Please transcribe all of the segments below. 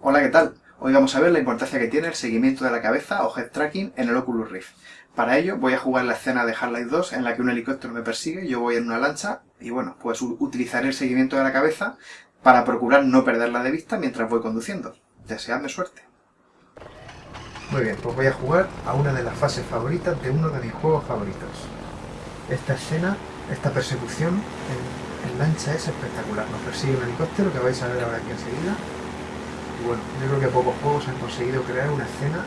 Hola, ¿qué tal? Hoy vamos a ver la importancia que tiene el seguimiento de la cabeza o head tracking en el Oculus Rift. Para ello voy a jugar la escena de Half-Life 2 en la que un helicóptero me persigue, yo voy en una lancha y bueno, pues utilizaré el seguimiento de la cabeza para procurar no perderla de vista mientras voy conduciendo. Deseadme suerte. Muy bien, pues voy a jugar a una de las fases favoritas de uno de mis juegos favoritos. Esta escena, esta persecución en, en lancha es espectacular. Nos persigue un helicóptero que vais a ver ahora aquí enseguida y bueno, yo creo que pocos juegos han conseguido crear una escena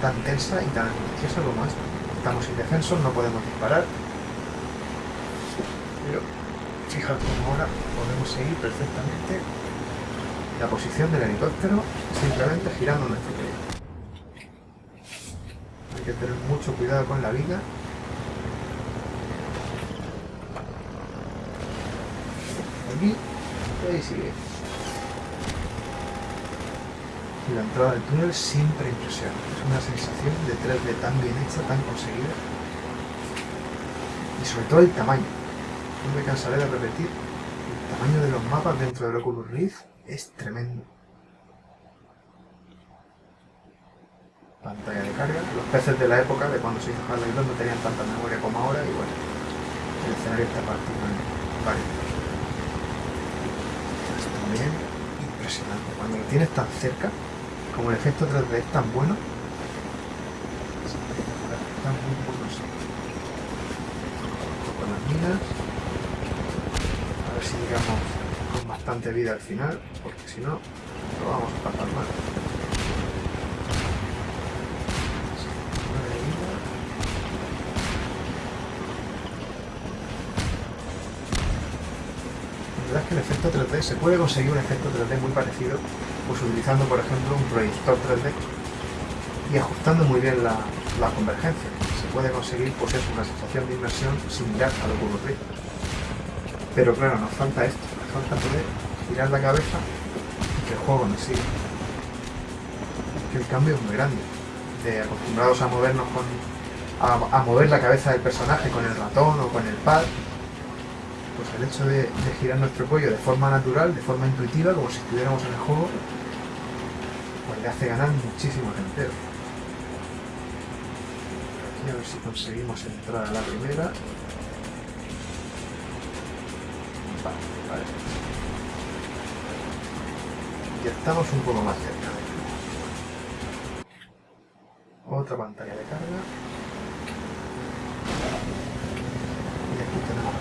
tan tensa y tan angustiosa como esta. Estamos indefensos, no podemos disparar. Pero fijaos cómo ahora podemos seguir perfectamente la posición del helicóptero simplemente girando nuestro pie. Hay que tener mucho cuidado con la vida. Aquí, ahí sigue y la entrada del túnel siempre impresiona. Es una sensación de 3D tan bien hecha, tan conseguida. Y sobre todo el tamaño. No me cansaré de repetir, el tamaño de los mapas dentro del Oculus Rift es tremendo. Pantalla de carga. Los peces de la época, de cuando se hizo Half-Life 2, no tenían tanta memoria como ahora y bueno, el escenario está partido en varios. También impresionante. Cuando lo tienes tan cerca, como el efecto 3D es tan bueno, están muy buenos. Con las minas, a ver si llegamos con bastante vida al final, porque si no, lo vamos a pasar mal. Verdad es que el efecto 3D, se puede conseguir un efecto 3D muy parecido pues utilizando por ejemplo un proyector 3D y ajustando muy bien la, convergencia. Se puede conseguir pues es una sensación de inmersión similar a lo que ocurre. Pero claro, nos falta esto, nos falta poder girar la cabeza y que el juego nos siga. Que el cambio es muy grande. De acostumbrados a movernos con. A, mover la cabeza del personaje con el ratón o con el pad, pues el hecho de, girar nuestro cuello de forma natural, de forma intuitiva, como si estuviéramos en el juego, le hace ganar muchísimo entero. Aquí a ver si conseguimos entrar a la primera. Vale, vale. Ya estamos un poco más cerca. Otra pantalla de carga. Y aquí tenemos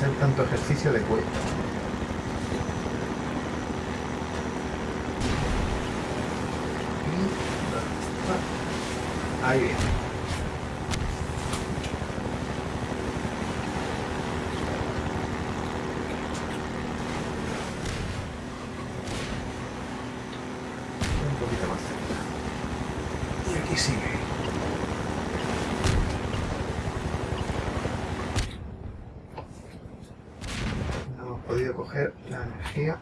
hacer tanto ejercicio de cuello. Ahí viene. Un poquito más cerca. Y aquí sigue. Coger la energía.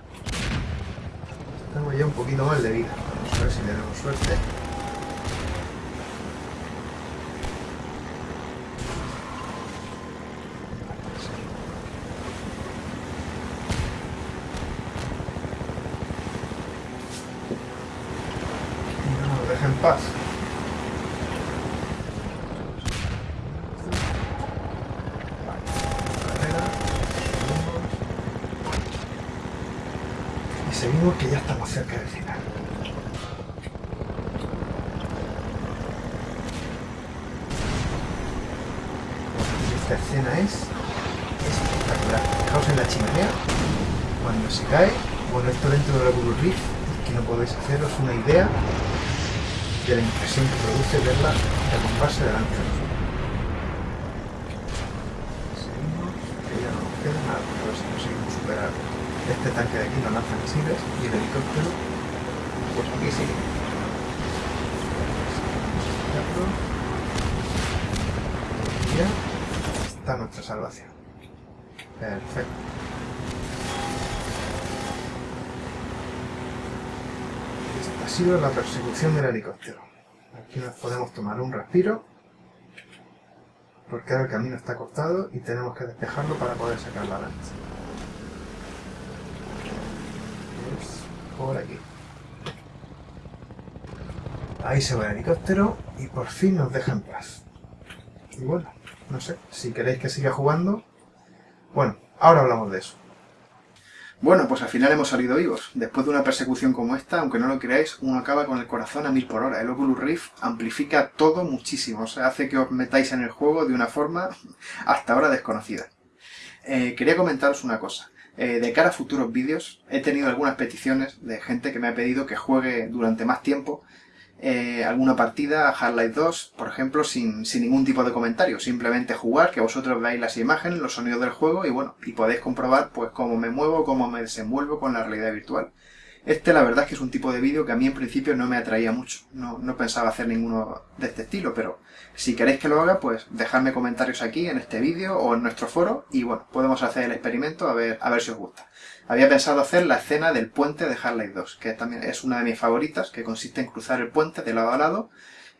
Tengo ya un poquito más de vida. Vamos a ver si tenemos suerte. no nos deja en paz. Seguimos que ya estamos cerca del final. Esta escena es espectacular. Fijaos en la chimenea, cuando se cae, bueno, esto dentro de la Oculus Rift, que no podéis haceros una idea de la impresión que produce verla derrumbarse delante de nosotros. Seguimos, que ya no nos queda nada, a ver si conseguimos superar este tanque de aquí no lanza misiles y el helicóptero pues aquí y ya. Está nuestra salvación. Perfecto. Esta ha sido la persecución del helicóptero. Aquí nos podemos tomar un respiro porque ahora el camino está cortado y tenemos que despejarlo para poder sacar la lancha. Es por aquí. Ahí se va el helicóptero y por fin nos deja en paz. Y bueno, no sé, si queréis que siga jugando... Bueno, ahora hablamos de eso. Bueno, pues al final hemos salido vivos. Después de una persecución como esta, aunque no lo creáis, uno acaba con el corazón a mil por hora. El Oculus Rift amplifica todo muchísimo. O sea, hace que os metáis en el juego de una forma hasta ahora desconocida. Eh, quería comentaros una cosa. Eh, de cara a futuros vídeos, he tenido algunas peticiones de gente que me ha pedido que juegue durante más tiempo eh, alguna partida a Half-Life 2, por ejemplo, sin, sin, ningún tipo de comentario. Simplemente jugar, que vosotros veáis las imágenes, los sonidos del juego y bueno, y podéis comprobar pues cómo me muevo, cómo me desenvuelvo con la realidad virtual. Este la verdad es que es un tipo de vídeo que a mí en principio no me atraía mucho. No, no pensaba hacer ninguno de este estilo, pero si queréis que lo haga, pues dejadme comentarios aquí en este vídeo o en nuestro foro y bueno, podemos hacer el experimento a ver, a ver si os gusta. Había pensado hacer la escena del puente de Half-Life 2, que también es una de mis favoritas, que consiste en cruzar el puente de lado a lado,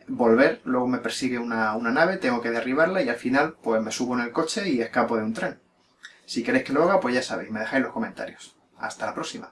volver, luego me persigue una, una nave, tengo que derribarla y al final pues me subo en el coche y escapo de un tren. Si queréis que lo haga, pues ya sabéis, me dejáis los comentarios. Hasta la próxima.